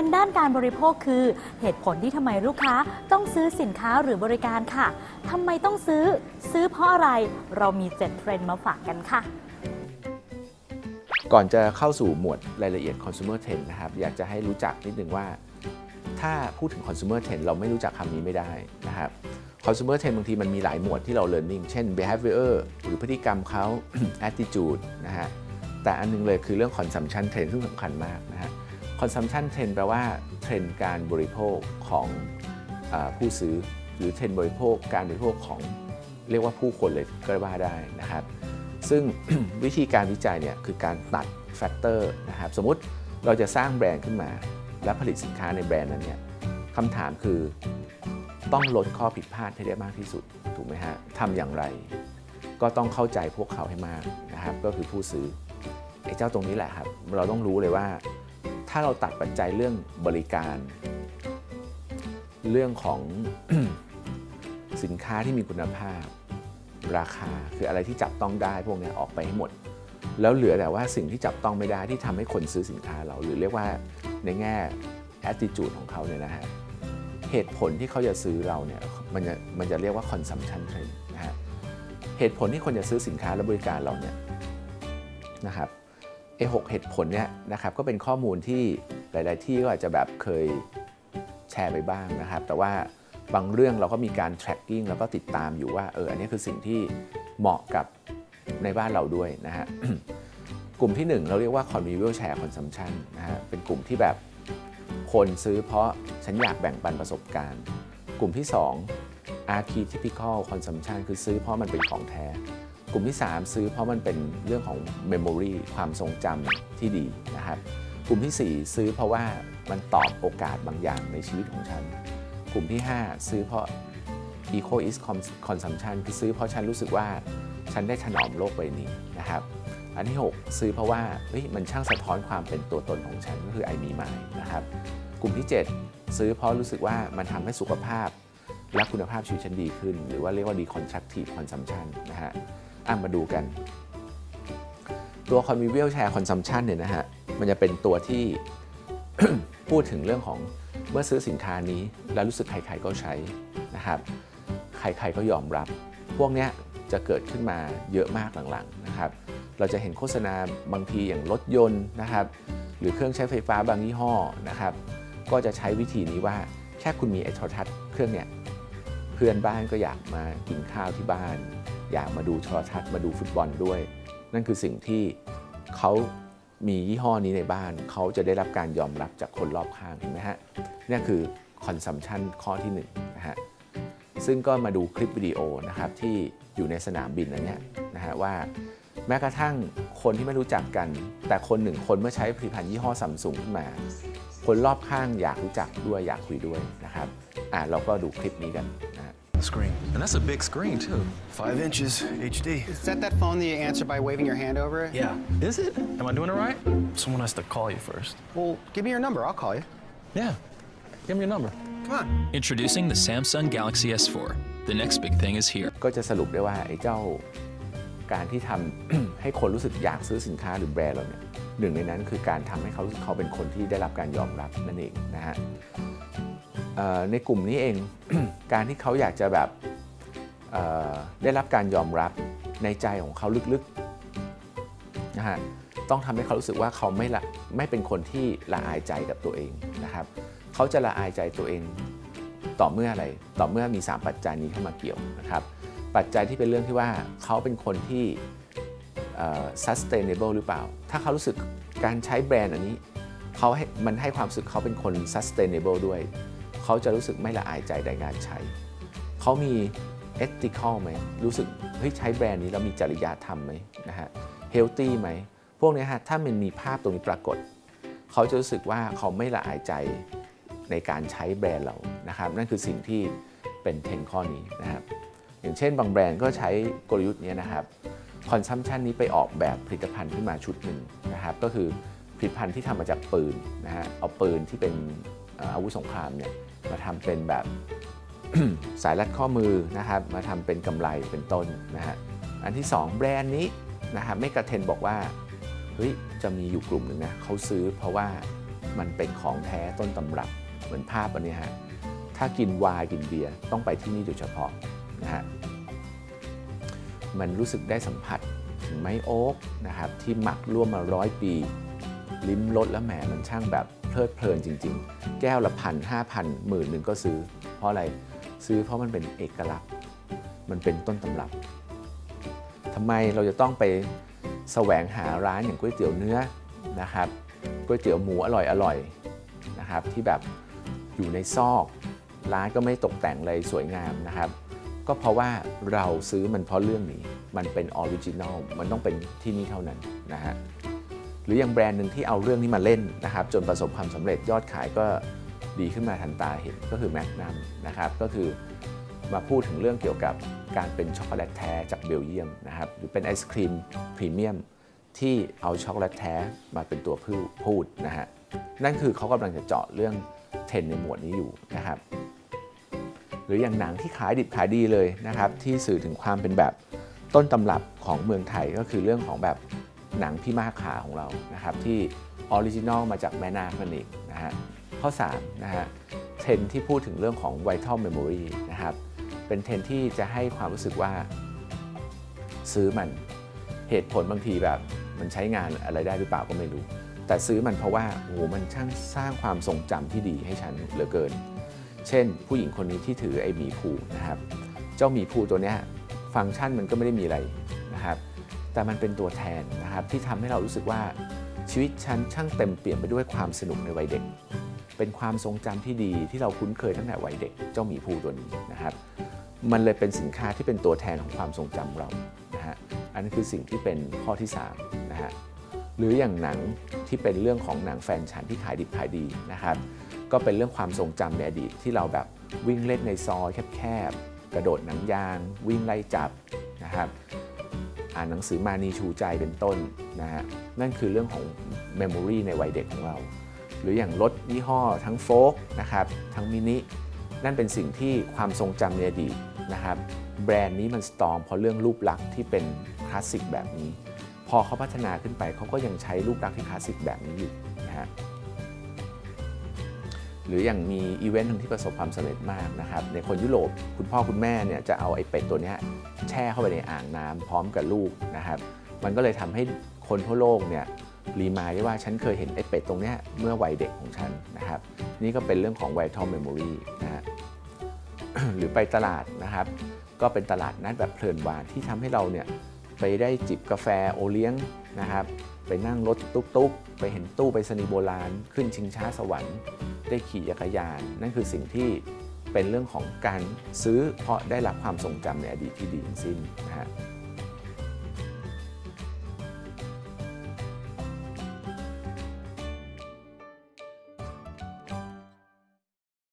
นด์ด้านการบริโภคคือ เหตุผลที่ทำไมลูกค้าต้องซื้อสินค้าหรือบริการค่ะทำไมต้องซื้อ ซื้อเพราะอะไร เรามี7เทรนด์มาฝากกันค่ะ ก่อนจะเข้าสู่หมวดรายละเอียด consumer trend นะครับ อยากจะให้รู้จักนิดนึงว่า ถ้าพูดถึง consumer trend เราไม่รู้จักคำนี้ไม่ได้นะครับ consumer trend บางทีมันมีหลายหมวดที่เรา learning เช่น behavior หรือพฤติกรรมเขา attitude นะฮะแต่อันหนึงเลยคือเรื่อง consumption trend ซึ่งสำคัญมากนะฮะ consumption trend แปลว่าเทรนด์การบริโภคของผู้ซื้อ หรือเทรนด์บริโภคการบริโภคของเรียกว่าผู้คนเลยก็ว่าได้นะครับ ซึ่งวิธีการวิจัยเนี่ยคือการตัด factor นะครับสมมติเราจะสร้างแบรนด์ขึ้นมา และผลิตสินค้าในแบรนด์นั้นเนี่ยคำถามคือต้องลดข้อผิดพลาดให้ได้มากที่สุด ถูกไหมฮะทำอย่างไร ก็ต้องเข้าใจพวกเขาให้มากนะครับ ก็คือผู้ซื้อไอ้เจ้าตรงนี้แหละครับ เราต้องรู้เลยว่า ถ้าเราตัดปัจจัยเรื่องบริการ เรื่องของสินค้าที่มีคุณภาพ ราคาคืออะไรที่จับต้องได้พวกนี้ออกไปให้หมด แล้วเหลือแต่ว่าสิ่งที่จับต้องไม่ได้ที่ทำให้คนซื้อสินค้าเรา หรือเรียกว่าในแง่ attitude ของเขาเนี่ยนะฮะเหตุผลที่เขาจะซื้อเราเนี่ยมันจะมันจะเรียกว่า consumption trend นะฮะเหตุผลที่คนจะซื้อสินค้าและบริการเราเนี่ยนะครับ ไอ้หกเหตุผลเนี่ยนะครับก็เป็นข้อมูลที่หลาย ๆ ที่ก็อาจจะแบบเคยแชร์ไปบ้างนะครับ แต่ว่าบางเรื่องเราก็มีการ tracking แล้วก็ติดตามอยู่ว่าเอออันนี้คือสิ่งที่เหมาะกับในบ้านเราด้วยนะฮะกลุ่มที่ 1 เราเรียกว่า convivial share consumption นะฮะเป็นกลุ่มที่แบบคนซื้อเพราะฉันอยากแบ่งปันประสบการณ์ กลุ่มที่ 2 archetypical consumption คือซื้อเพราะมันเป็นของแท้ กลุ่มที่ 3 ซื้อเพราะมันเป็นเรื่องของ memory ความทรงจำที่ดีนะครับกลุ่มที่ 4 ซื้อเพราะว่ามันตอบโอกาสบางอย่างในชีวิตของฉัน กลุ่มที่ 5 ซื้อเพราะ eco is consumption คือซื้อเพราะฉันรู้สึกว่าฉันได้ถนอมโลกใบนี้นะครับ อันที่ 6 ซื้อเพราะว่าเฮ้ยมันช่างสะท้อนความเป็นตัวตนของฉันก็คือ I me my นะครับ กลุ่มที่ 7 ซื้อเพราะรู้สึกว่ามันทำให้สุขภาพและคุณภาพชีวิตฉันดีขึ้น หรือว่าเรียกว่า deconstructive consumption นะฮะ อะมาดูกัน ตัว convivial share consumption เนี่ยนะฮะ มันจะเป็นตัวที่พูดถึงเรื่องของเมื่อซื้อสินค้านี้ แล้วรู้สึกใครๆก็ใช้นะครับ ใครๆก็ยอมรับ พวกเนี้ยจะเกิดขึ้นมาเยอะมากหลังๆนะครับ เราจะเห็นโฆษณาบางทีอย่างรถยนต์นะครับ หรือเครื่องใช้ไฟฟ้าบางยี่ห้อนะครับ ก็จะใช้วิธีนี้ว่าแค่คุณมีไอ้โทรทัศน์เครื่องเนี้ยเพื่อนบ้านก็อยากมากินข้าวที่บ้าน อยากมาดูโทรทัศน์มาดูฟุตบอลด้วย นั่นคือสิ่งที่เขามียี่ห้อนี้ในบ้าน เขาจะได้รับการยอมรับจากคนรอบข้างเห็นไหมฮะนี่คือ consumption ข้อที่1นงนะฮะซึ่งก็มาดูคลิปวิดีโอนะครับที่อยู่ในสนามบินอันเนี้ยนะฮะว่าแม้กระทั่งคนที่ไม่รู้จักกัน แต่คนหนึ่งคนเมื่อใช้ผลิตภัณฑ์ยี่ห้อซัมซุงขึ้นมา คนรอบข้างอยากรู้จักด้วยอยากคุยด้วยนะครับอ่าเราก็ดูคลิปนี้กัน นะฮะ Screen. And that's a big screen, too. Five inches, HD. Is that that phone that you answer by waving your hand over it? Yeah. Is it? Am I doing it right? Someone has to call you first. Well, give me your number. I'll call you. Yeah. Give me your number. Come on. Introducing the Samsung Galaxy S4. The next big thing is here. ก็จะสรุปได้ว่าไอ้เจ้าการที่ทำ ให้คนรู้สึกอยากซื้อสินค้าหรือแบรนด์เราเนี่ยหนึ่งในนั้นคือการทำให้เขารู้สึกเขาเป็นคนที่ได้รับการยอมรับนั่นเองนะฮะเอ่อ ในกลุ่มนี้เอง การที่เขาอยากจะแบบได้รับการยอมรับในใจของเขาลึกๆนะฮะต้องทำให้เขารู้สึกว่าเขาไม่ละไม่เป็นคนที่ละอายใจกับตัวเองนะครับ เขาจะละอายใจตัวเองต่อเมื่ออะไร ต่อเมื่อมี 3 ปัจจัยนี้เข้ามาเกี่ยวนะครับ ปัจจัยที่เป็นเรื่องที่ว่าเขาเป็นคนที่ sustainable หรือเปล่า ถ้าเขารู้สึกการใช้แบรนด์อันนี้เขาให้มันให้ความรู้สึกเขาเป็นคน sustainable ด้วย เขาจะรู้สึกไม่ละอายใจในการใช้ เขามี ethical ไหม รู้สึกเฮ้ยใช้แบรนด์นี้แล้วมีจริยธรรมไหมนะฮะ healthy ไหม พวกนี้ฮะถ้ามันมีภาพตรงนี้ปรากฏ เขาจะรู้สึกว่าเขาไม่ละอายใจในการใช้แบรนด์เรานะครับ นั่นคือสิ่งที่เป็นเทนข้อนี้นะครับ อย่างเช่นบางแบรนด์ก็ใช้กลยุทธ์นี้นะครับคอนซัมชันนี้ไปออกแบบผลิตภัณฑ์ขึ้นมาชุดหนึ่งนะครับ ก็คือผลิตภัณฑ์ที่ทำมาจากปืนนะฮะ เอาปืนที่เป็นอาวุธสงครามเนี่ย มาทำเป็นแบบสายรัดข้อมือนะครับ มาทำเป็นกำไรเป็นต้นนะฮะอันที่ 2 แบรนด์นี้นะครับไม่กระเทนบอกว่าเฮ้ยจะมีอยู่กลุ่มหนึ่งนะเขาซื้อเพราะว่ามันเป็นของแท้ต้นตำรับเหมือนภาพอันนี้ฮะถ้ากินวายกินเบียร์ต้องไปที่นี่โดยเฉพาะนะฮะมันรู้สึกได้สัมผัสถึงไม้โอ๊กนะครับที่หมักร่วมมาร้อยปี ลิ้มรสแล้วแหมมันช่างแบบ เพลิดเพลินจริง ๆ แก้วละพันห้าพันหมื่นหนึ่งก็ซื้อ เพราะอะไรซื้อเพราะมันเป็นเอกลักษณ์ มันเป็นต้นตำรับทำไมเราจะต้องไปแสวงหาร้านอย่างก๋วยเตี๋ยวเนื้อนะครับก๋วยเตี๋ยวหมูอร่อยอร่อยๆนะครับ ที่แบบอยู่ในซอกร้านก็ไม่ตกแต่งอะไรสวยงามนะครับ ก็เพราะว่าเราซื้อมันเพราะเรื่องนี้ มันเป็น original มันต้องเป็นที่นี่เท่านั้นนะฮะ หรืออย่างแบรนด์หนึ่งที่เอาเรื่องนี้มาเล่นนะครับจนประสบความสำเร็จยอดขายก็ดีขึ้นมาทันตาเห็นก็คือแมกนัมนะครับก็คือมาพูดถึงเรื่องเกี่ยวกับการเป็นช็อกโกแลตแท้จากเบลเยียมนะครับหรือเป็นไอศกรีมพรีเมียมที่เอาช็อกโกแลตแท้มาเป็นตัวพูดพูดนะฮะนั่นคือเขากำลังจะเจาะเรื่องเทรนด์ในหมวดนี้อยู่นะครับหรืออย่างหนังที่ขายดิบขายดีเลยนะครับที่สื่อถึงความเป็นแบบต้นตำรับของเมืองไทยก็คือเรื่องของแบบ หนังพี่มากขาของเรานะครับที่ original มาจากแม่นาคนั่นเองนะฮะข้อ3นะฮะเทรนด์ที่พูดถึงเรื่องของ Vital Memory นะครับเป็นเทรนด์ที่จะให้ความรู้สึกว่าซื้อมันเหตุผลบางทีแบบมันใช้งานอะไรได้หรือเปล่าก็ไม่รู้ แต่ซื้อมันเพราะว่าโอ้โหมันช่างสร้างความทรงจำที่ดีให้ฉันเหลือเกิน เช่น ผู้หญิงคนนี้ที่ถือไอ้หมีภูนะครับ เจ้าหมีภูตัวเนี้ยฟังก์ชันมันก็ไม่ได้มีอะไรนะครับ แต่มันเป็นตัวแทนนะครับที่ทำให้เรารู้สึกว่าชีวิตฉันช่างเต็มเปี่ยมไปด้วยความสนุกในวัยเด็ก เป็นความทรงจำที่ดีที่เราคุ้นเคยตั้งแต่วัยเด็กเจ้าหมีภูตัวนี้นะครับ มันเลยเป็นสินค้าที่เป็นตัวแทนของความทรงจำเรานะฮะอันนี้คือสิ่งที่เป็นข้อที่3นะฮะหรืออย่างหนังที่เป็นเรื่องของหนังแฟนฉันที่ขายดิบขายดีนะครับ ก็เป็นเรื่องความทรงจำในอดีตที่เราแบบวิ่งเล่นในซอยแคบๆกระโดดหนังยาง วิ่งไล่จับนะครับ อ่านหนังสือมานีชูใจเป็นต้นนะฮะนั่นคือเรื่องของเมมโมรีในวัยเด็กของเรา หรืออย่างรถยี่ห้อทั้งโฟกนะครับทั้งมินินั่นเป็นสิ่งที่ความทรงจำในอดีตนะครับแบรนด์นี้มัน strong เพราะเรื่องรูปลักษณ์ที่เป็นคลาสสิกแบบนี้ พอเขาพัฒนาขึ้นไปเขาก็ยังใช้รูปลักษณ์ที่คลาสสิกแบบนี้อยู่นะฮะ หรืออย่างมีอีเวนต์หนึ่งที่ประสบความสำเร็จมากนะครับในคนยุโรปคุณพ่อคุณแม่เนี่ยจะเอาไอ้เป็ดตัวนี้แช่เข้าไปในอ่างน้ำพร้อมกับลูกนะครับมันก็เลยทำให้คนทั่วโลกเนี่ย remind ได้ว่าฉันเคยเห็นไอ้เป็ดตัวนี้เมื่อวัยเด็กของฉันนะครับนี่ก็เป็นเรื่องของ vital memory นะฮะหรือไปตลาดนะครับ ก็เป็นตลาดนัดแบบเพลินหวานที่ทำให้เราเนี่ยไปได้จิบกาแฟโอเลี้ยงนะครับ ไปนั่งรถตุ๊กๆ ไปเห็นตู้ไปสนีโบราณ ขึ้นชิงช้าสวรรค์ ได้ขี่จักรยาน นั่นคือสิ่งที่เป็นเรื่องของการซื้อเพราะได้รับความทรงจำในอดีตที่ดีทั้งสิ้นนะฮะ